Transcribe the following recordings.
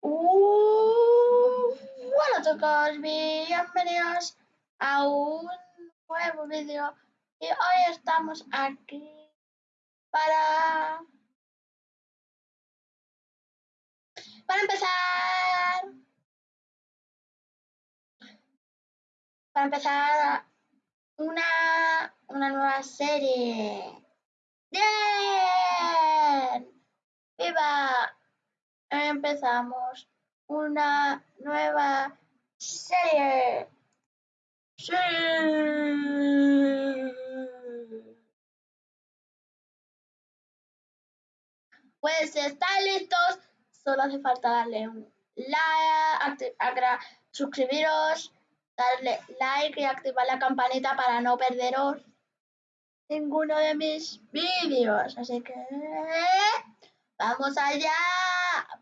Uh, hola chicos, bienvenidos a un nuevo vídeo. Y hoy estamos aquí para para empezar. Para empezar una una nueva serie. Bien viva empezamos una nueva serie. Sí. Pues están listos, solo hace falta darle un like, suscribiros, darle like y activar la campanita para no perderos ninguno de mis vídeos. Así que Vamos allá,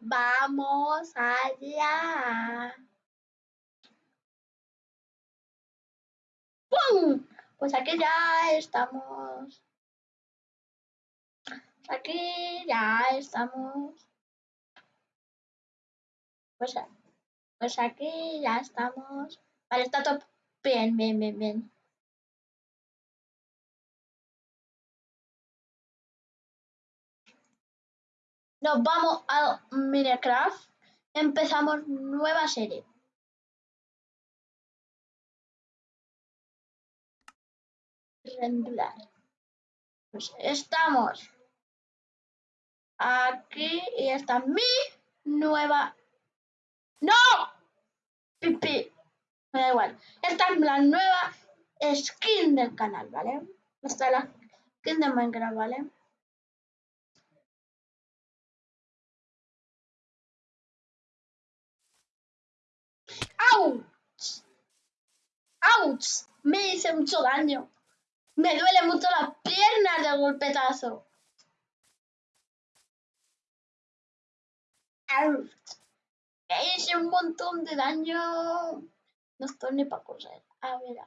vamos allá. ¡Pum! Pues aquí ya estamos. Aquí ya estamos. Pues, pues aquí ya estamos. Vale, está todo bien, bien, bien, bien. Nos vamos a Minecraft. Empezamos nueva serie. Rendular. Pues estamos aquí y está mi nueva. ¡No! Pipi. Me da igual. Esta es la nueva skin del canal, ¿vale? Esta es la skin de Minecraft, ¿vale? ¡Auch! ¡Auch! Me hice mucho daño. Me duele mucho las piernas del golpetazo. ¡Auch! Me hice un montón de daño. No estoy ni para coser. A ver.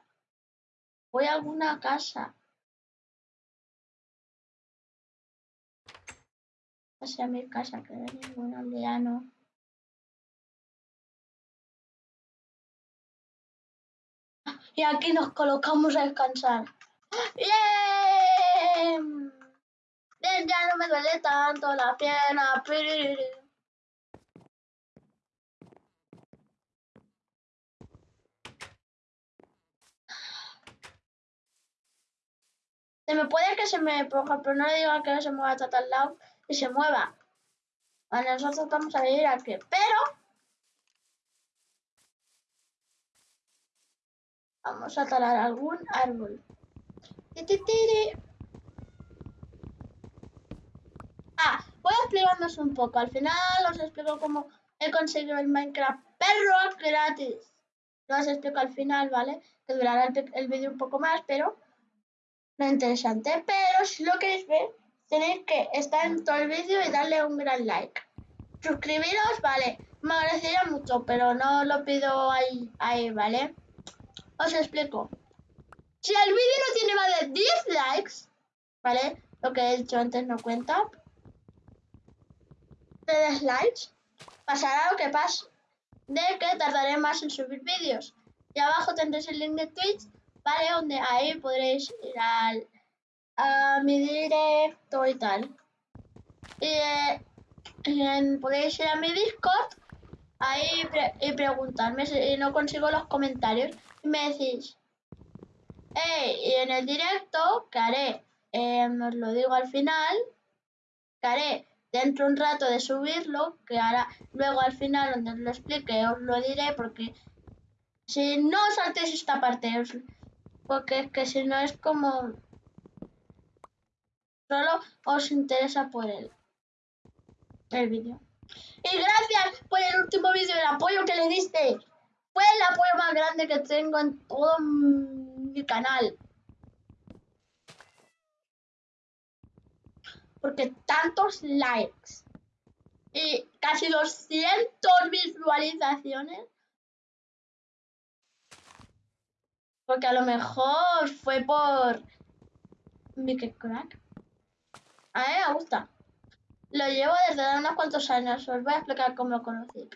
Voy a alguna casa. Hacia mi casa, que no hay ningún aldeano. Y aquí nos colocamos a descansar. ¡Bien! Bien, ya no me duele tanto la pierna. Se me puede que se me, por ejemplo, no le diga que no se mueva hasta al lado y se mueva. Bueno, nosotros vamos a ir aquí, pero Vamos a talar algún árbol. Ah, voy a explicarnos un poco. Al final os explico cómo he conseguido el Minecraft perro gratis. Lo os explico al final, ¿vale? Que durará el, vídeo un poco más, pero no interesante. Pero si lo queréis ver, tenéis que estar en todo el vídeo y darle un gran like. Suscribiros, vale. Me agradecería mucho, pero no lo pido ahí, ¿vale? Os explico. Si el vídeo no tiene más de 10 likes, ¿vale? Lo que he dicho antes no cuenta. De likes, pasará lo que pasa. De que tardaré más en subir vídeos. Y abajo tendréis el link de Twitch, ¿vale? Donde ahí podréis ir al, a mi directo y tal. Y podéis ir a mi Discord ahí y preguntarme si no consigo los comentarios y me decís, hey, y en el directo que haré, eh, os lo digo al final, que haré dentro un rato de subirlo, que ahora luego al final donde os lo explique os lo diré porque si no saltéis esta parte, porque es que si no es como solo os interesa por el, el vídeo. Y gracias por el último vídeo, el apoyo que le diste. Fue el apoyo más grande que tengo en todo mi canal. Porque tantos likes y casi 200 visualizaciones. Porque a lo mejor fue por Mickey Crack. A mí me gusta. lo llevo desde hace unos cuantos años. Os voy a explicar cómo lo conocí.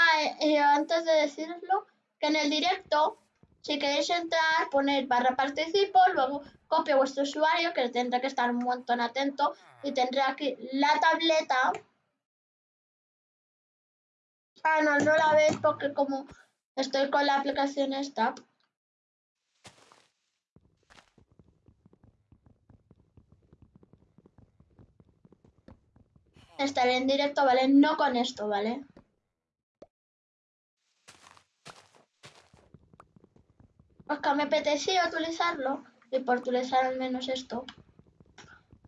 Ah, y antes de decirlo, que en el directo, si queréis entrar, poner barra participo, luego copio vuestro usuario, que tendrá que estar un montón atento, y tendré aquí la tableta. Ah, no, no la veis porque como estoy con la aplicación esta, estaré en directo, ¿vale? No con esto, ¿vale? Oscar, me apetecía utilizarlo y por utilizar al menos esto.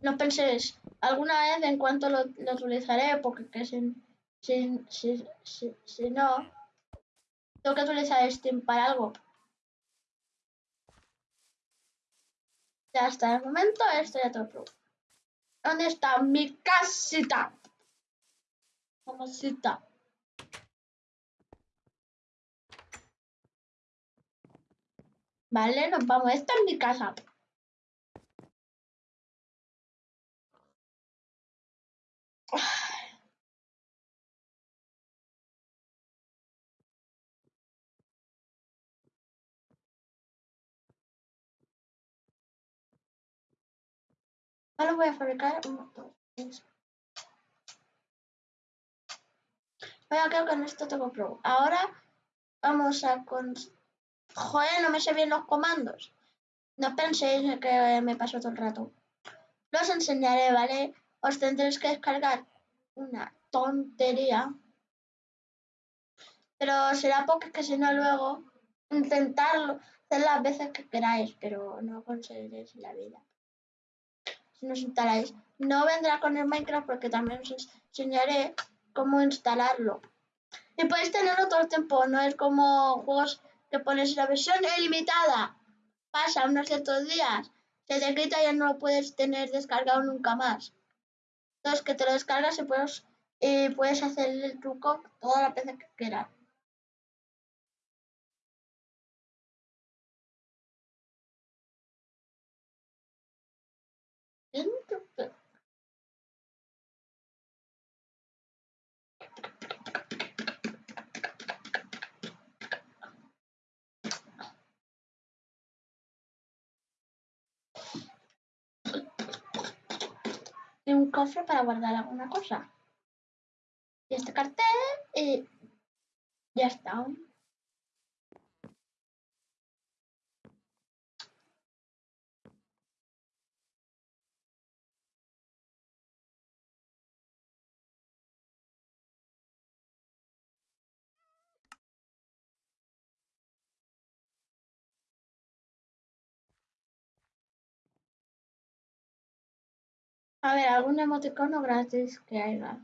No penséis, alguna vez en cuanto lo, utilizaré, porque que si, si, si, no, tengo que utilizar Steam para algo. Ya está, de momento esto ya todo. ¿Dónde está mi casita? Mamacita. Vale, nos vamos. Esta es mi casa. Ahora voy a fabricar un motor. Vaya, creo que con esto tengo pro. Ahora vamos a con... Joder, no me sé bien los comandos. No penséis que me paso todo el rato. Los enseñaré, ¿vale? Os tendréis que descargar una tontería. Pero será porque que si no luego intentarlo hacer las veces que queráis, pero no conseguiréis la vida. Si no os instaláis. No vendrá con el Minecraft porque también os enseñaré cómo instalarlo. Y podéis tenerlo todo el tiempo, no es como juegos que pones la versión ilimitada. Pasa unos ciertos días, se te quita y ya no lo puedes tener descargado nunca más. Entonces que te lo descargas y puedes, puedes hacer el truco toda la veces que quieras. Cofre para guardar alguna cosa. Y este cartel y ya está. A ver, algún emoticono gratis que haya.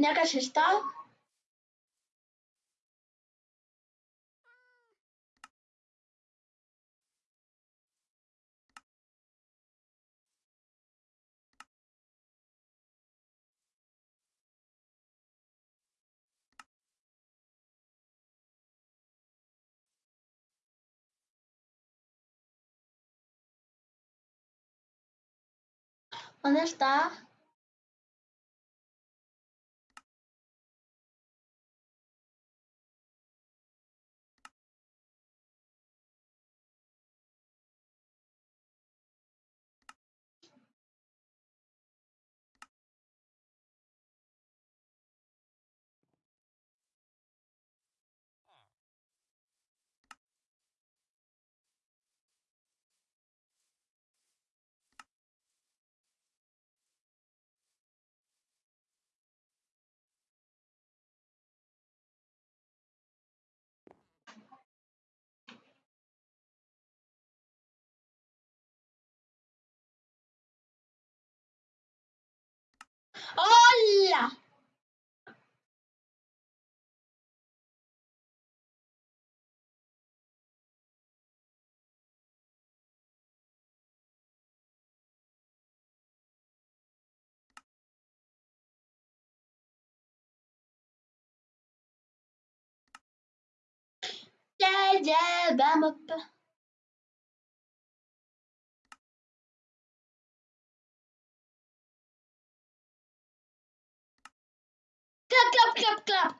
Ya casi está. jab, I'm up. Clap, clap, clap, clap.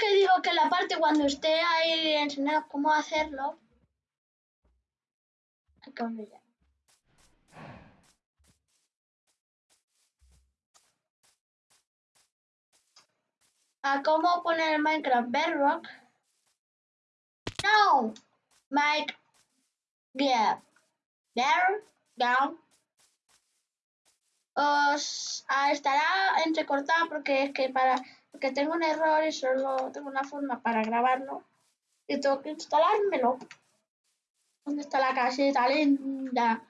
que digo que la parte cuando esté ahí enseñando cómo hacerlo. A cómo poner Minecraft Bedrock. No, Mike. Yeah. There, down. Os ah, estará entrecortado porque es que para porque tengo un error y solo tengo una forma para grabarlo y tengo que instalármelo. ¿Dónde está la caseta linda?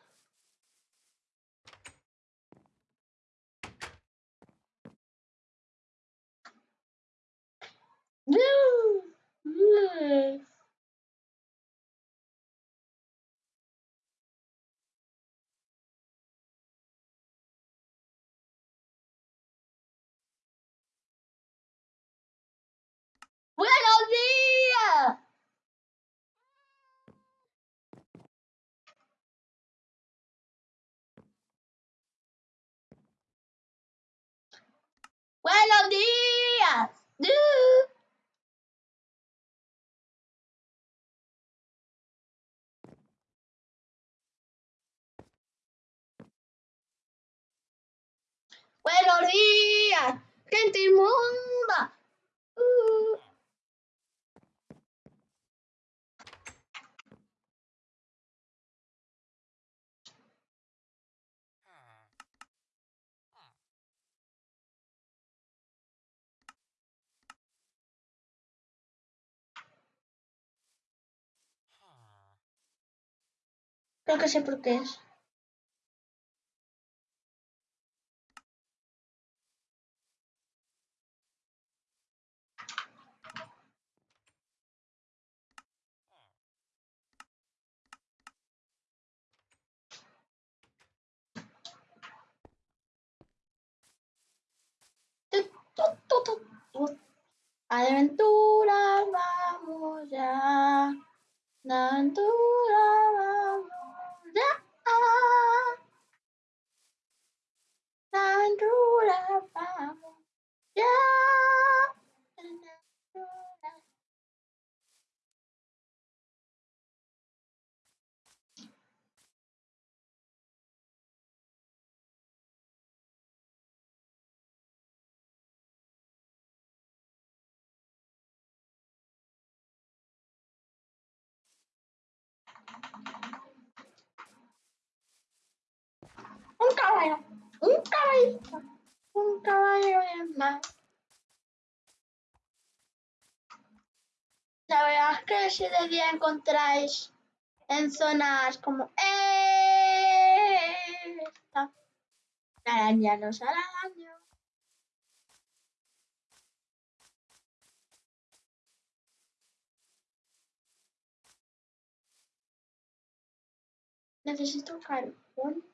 ¡Buenos días! ¡Buenos días! ¡Gente inmunda! Nunca sé por qué es. Aventura, vamos ya. Aventura. Un caballo bien más. La verdad es que si de día encontráis en zonas como esta, araña los araños. Necesito carbón.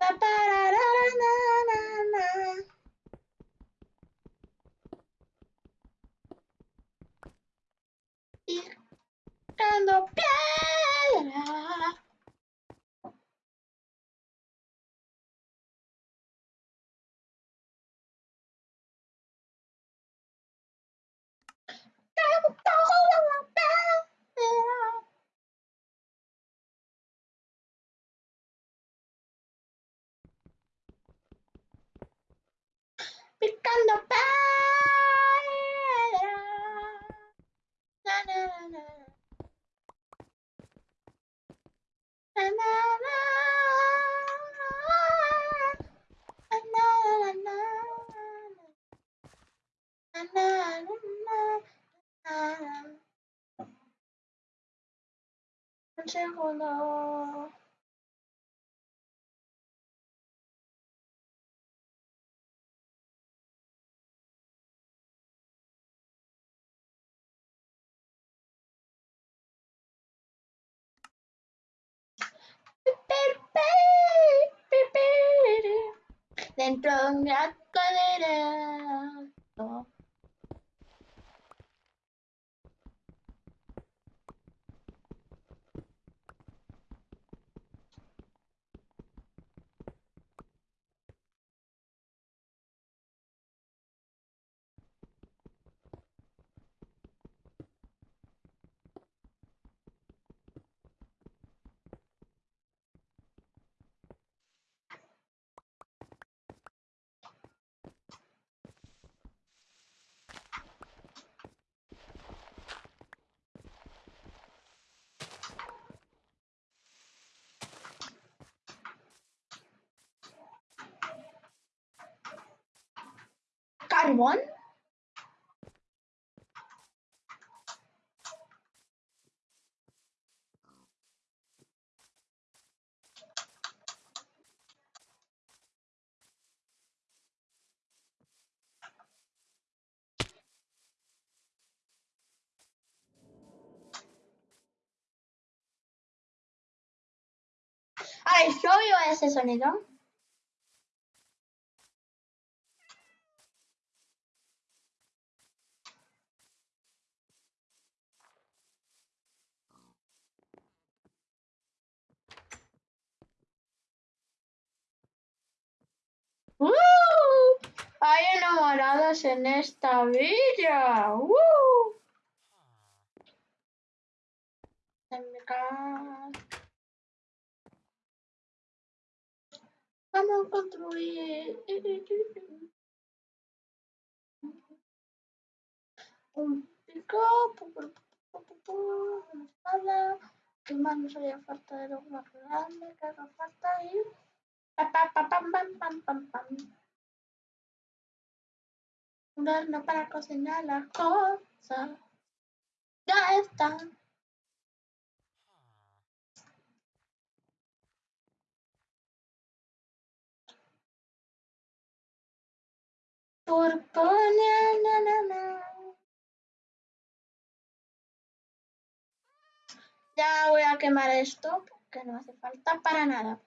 Ba ba da da da. Un segundo. Dentro de un gran Carbón. A ver, yo oigo ese sonido. ¡Uh! Hay enamorados en esta villa. ¡Uh! Vamos a construir un pico, una espada. ¿Qué más nos haría falta de lo más grande que haga falta ahí? Un para cocinar las cosas. Ya está. Na, na, na. Ya voy a quemar esto porque no hace falta para nada.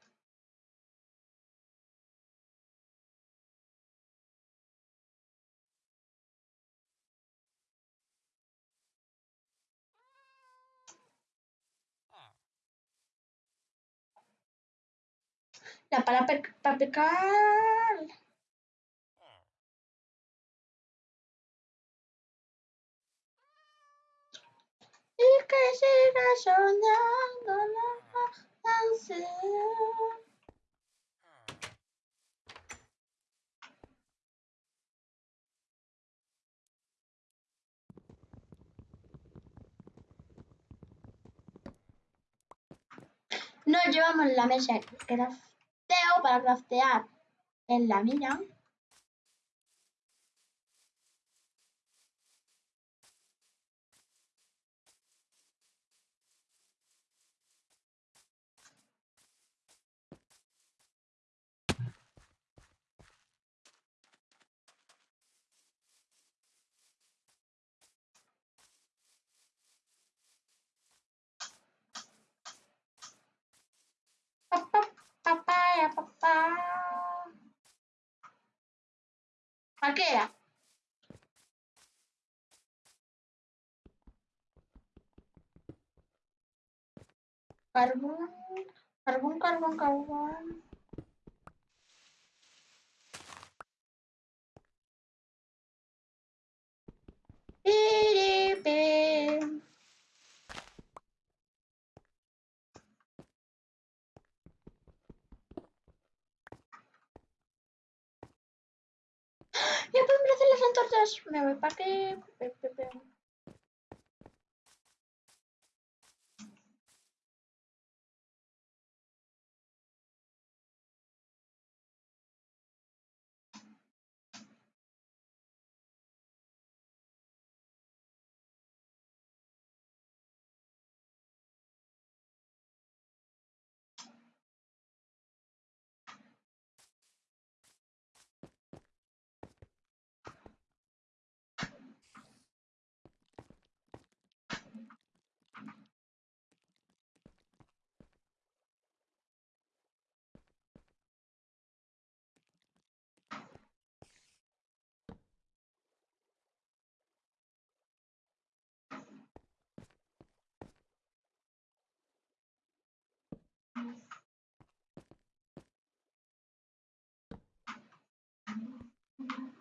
La pala papical. Y que siga soñando la canción. No llevamos la mesa, para craftear en la mina. ¿A qué era? Carbón, carbón, carbón, carbón. Piripi. Ya pueden hacer Me voy para que. Thank you.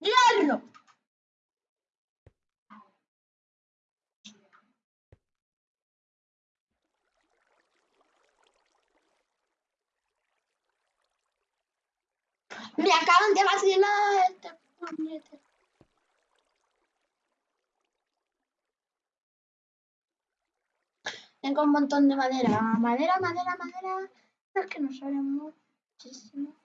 ¡Diablo! Me acaban de vacilar este puñete. Tengo un montón de madera. Madera, madera, madera. Es que no sale muchísimo.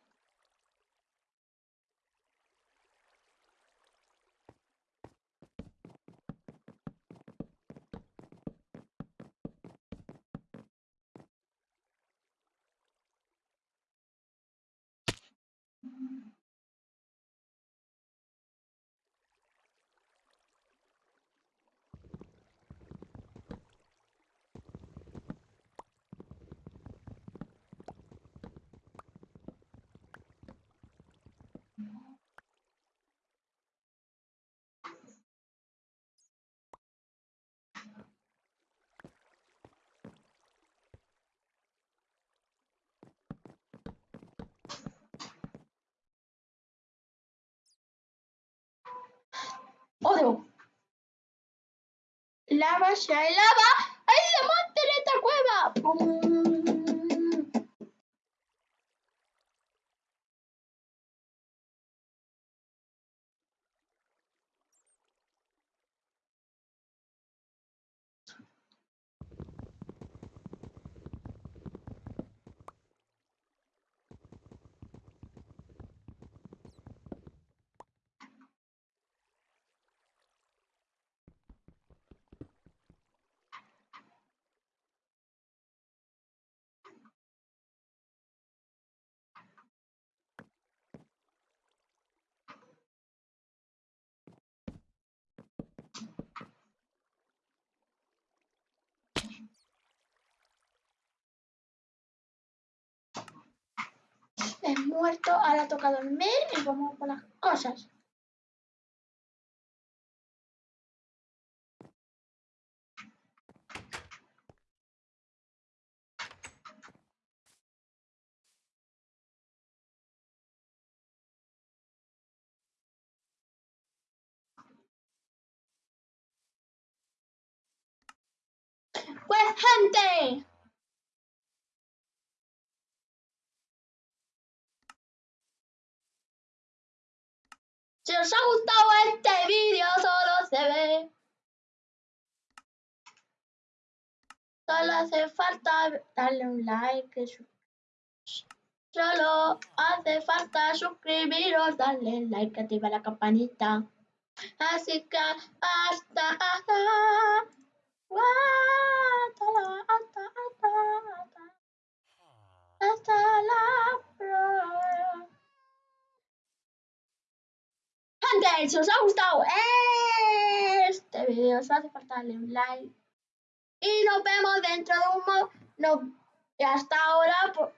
Lava, hay lava, hay diamante en esta cueva. Muerto, ahora toca dormir y vamos por las cosas. Pues gente, si os ha gustado este vídeo solo se ve. Solo hace falta darle un like. Solo hace falta suscribiros, darle like, activar la campanita. Así que hasta, hasta. Hasta la próxima. Si os ha gustado este video, os hace falta darle un like. Y nos vemos dentro de un. No, hasta ahora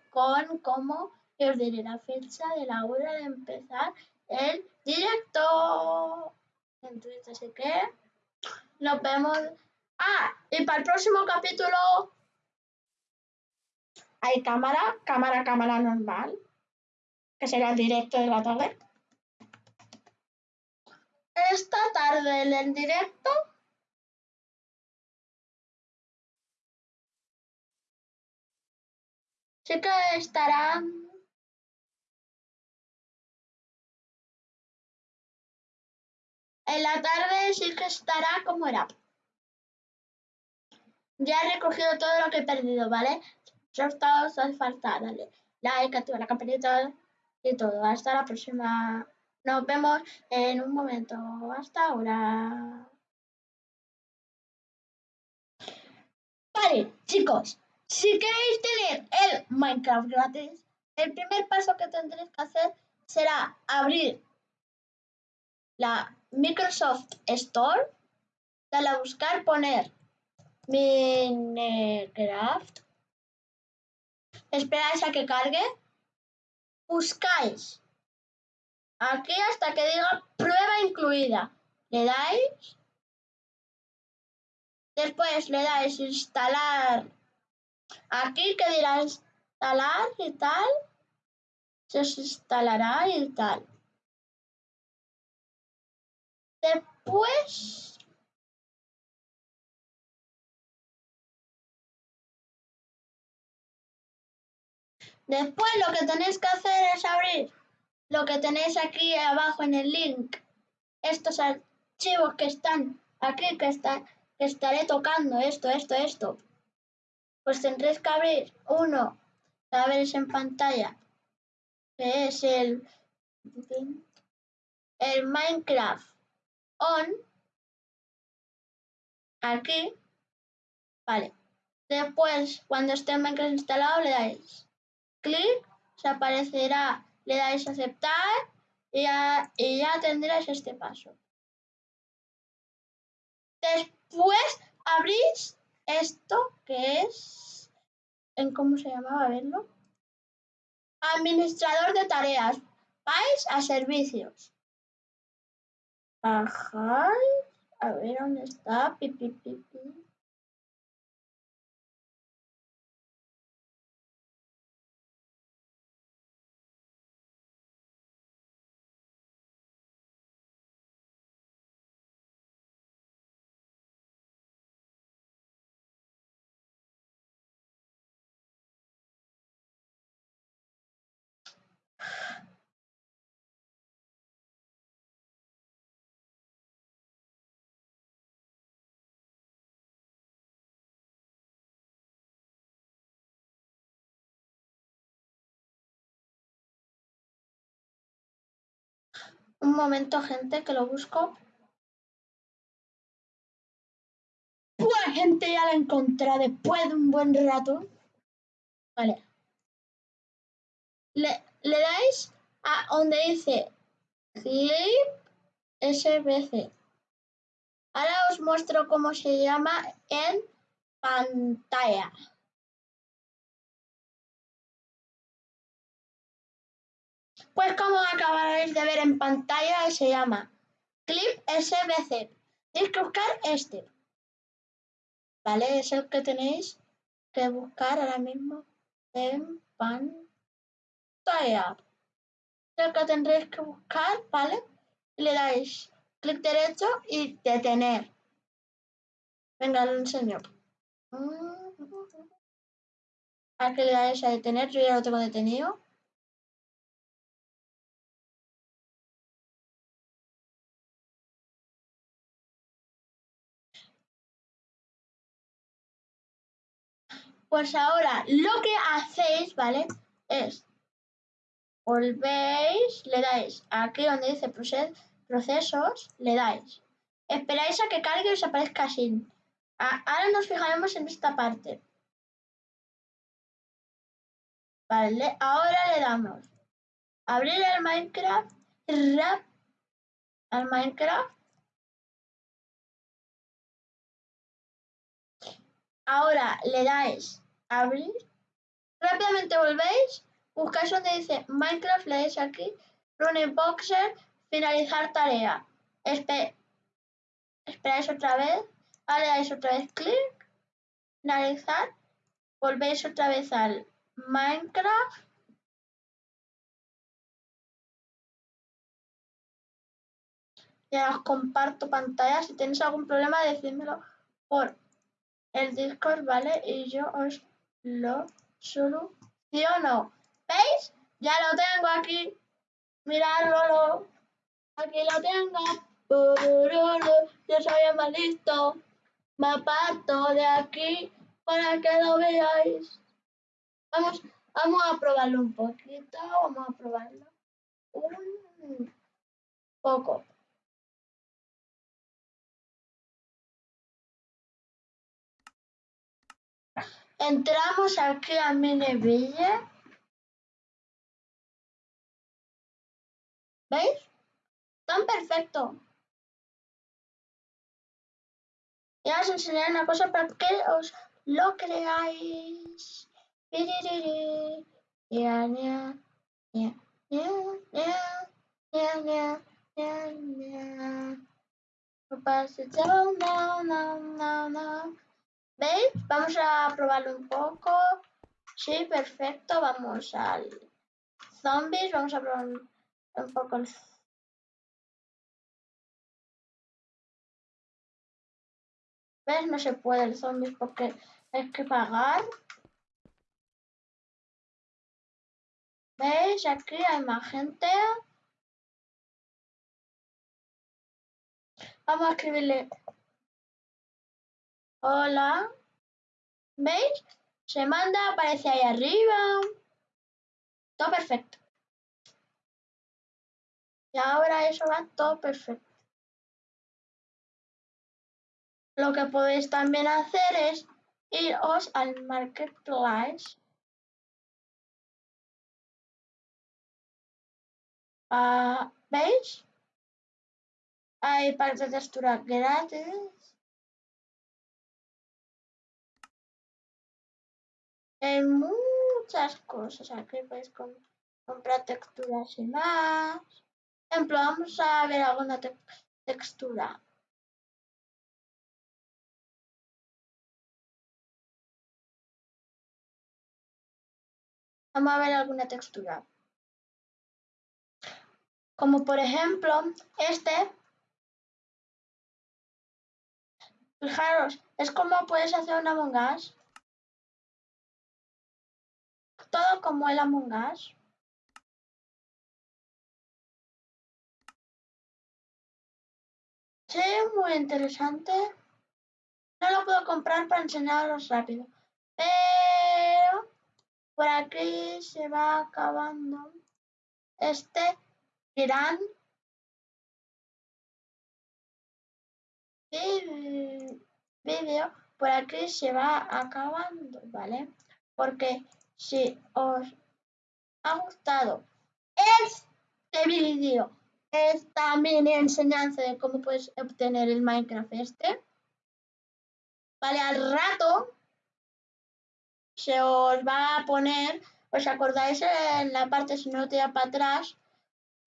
con cómo os diré la fecha de la hora de empezar el directo en Twitch. Así que nos vemos. Ah, y para el próximo capítulo hay cámara, cámara, cámara normal, que será el directo de la tarde. Esta tarde en el directo sí que estará en la tarde sí que estará como era. Ya he recogido todo lo que he perdido, ¿vale? Os hace falta dale like, activa la campanita y todo. Hasta la próxima. Nos vemos en un momento. Hasta ahora. Vale, chicos. Si queréis tener el Minecraft gratis, el primer paso que tendréis que hacer será abrir la Microsoft Store, darle a buscar, poner Minecraft, esperáis a que cargue, buscáis aquí hasta que diga prueba incluida, le dais, después le dais instalar, aquí que dirá instalar y tal, se instalará y tal. Después. Después lo que tenéis que hacer es abrir lo que tenéis aquí abajo en el link. Estos archivos que están aquí, que, está, que estaré tocando, esto, esto, esto. Pues tendréis que abrir uno que veréis en pantalla, que es el, el Minecraft On. Aquí. Vale. Después, cuando esté el Minecraft instalado, le dais clic, se aparecerá, le dais a aceptar y ya, y ya tendréis este paso. Después abrís esto que es, ¿en cómo se llamaba? Verlo. Administrador de tareas. Vais a servicios. Bajáis. A ver dónde está. Pi, Un momento, gente, que lo busco. Pues, gente, ya la encontré después de un buen rato. Vale. Le, le dais a donde dice Clip SBC. Ahora os muestro cómo se llama en pantalla. Pues como acabaréis de ver en pantalla, se llama Clip SBC. Tenéis que buscar este. ¿Vale? Es el que tenéis que buscar ahora mismo en pantalla. Es el que tendréis que buscar, ¿vale? Le dais clic derecho y detener. Venga, lo enseño. ¿A qué le dais a detener? Yo ya lo tengo detenido. Pues ahora lo que hacéis, ¿vale? Es volvéis, le dais aquí donde dice procesos, le dais. Esperáis a que cargue y os aparezca así. Ahora nos fijaremos en esta parte. Vale, ahora le damos abrir el Minecraft, al Minecraft. Ahora le dais abrir. Rápidamente volvéis, buscáis donde dice Minecraft, le dais aquí, Running Boxer, finalizar tarea. esperáis otra vez Ahora le dais otra vez clic, finalizar, volvéis otra vez al Minecraft. Y ahora os comparto pantalla. Si tenéis algún problema, decídmelo por el Discord, ¿vale? Y yo os lo soluciono. ¿Veis? Ya lo tengo aquí. Miradlo. Aquí lo tengo. Yo soy más listo me aparto de aquí para que lo veáis. Vamos, vamos a probarlo un poquito, vamos a probarlo un poco. Entramos aquí a Mineville. ¿Veis? Tan perfecto. Ya os enseñaré una cosa para que os lo creáis. ¿Veis? Vamos a probarlo un poco. Sí, perfecto. Vamos al zombies. Vamos a probar un poco el ¿Ves? No se puede el zombies porque hay que pagar. ¿Veis? Aquí hay más gente. Vamos a escribirle. Hola. ¿Veis? Se manda, aparece ahí arriba. Todo perfecto. Y ahora eso va todo perfecto. Lo que podéis también hacer es iros al Marketplace. Ah, ¿Veis? Hay para de textura gratis. Hay muchas cosas. Aquí podéis comprar texturas y más. Por ejemplo, vamos a ver alguna textura. Vamos a ver alguna textura. Como por ejemplo, este. Fijaros, es como puedes hacer un Among. Todo como el Among Us. Sí, muy interesante. No lo puedo comprar para enseñaros rápido. Pero por aquí se va acabando este gran vídeo. Por aquí se va acabando, ¿vale? Porque si os ha gustado este vídeo, esta mini enseñanza de cómo puedes obtener el Minecraft este, ¿vale? Al rato se os va a poner, ¿os acordáis en la parte si no te para atrás?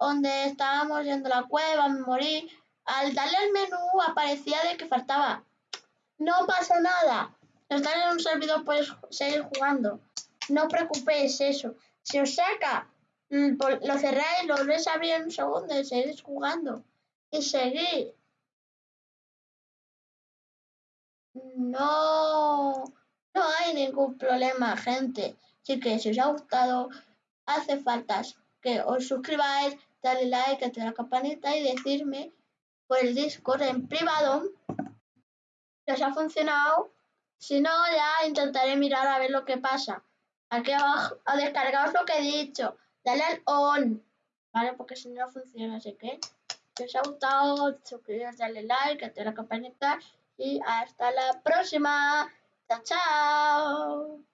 donde estábamos yendo a la cueva, me morí. Al darle al menú aparecía de que faltaba. No pasa nada. Estás en un servidor, puedes seguir jugando. No preocupéis eso. Si os saca, mm, lo cerráis, lo volvéis a abrir en un segundo y seguís jugando. Y seguís. No, no hay ningún problema, gente. Así que si os ha gustado, hace falta que os suscribáis, darle like, activar la campanita y decirme por el Discord en privado si os ha funcionado. Si no, ya intentaré mirar a ver lo que pasa. Aquí abajo, a descargaros lo que he dicho. Dale al on, ¿vale? Porque si no funciona, así que si os ha gustado, suscribiros, dale like, activar la campanita y hasta la próxima. Chao, chao.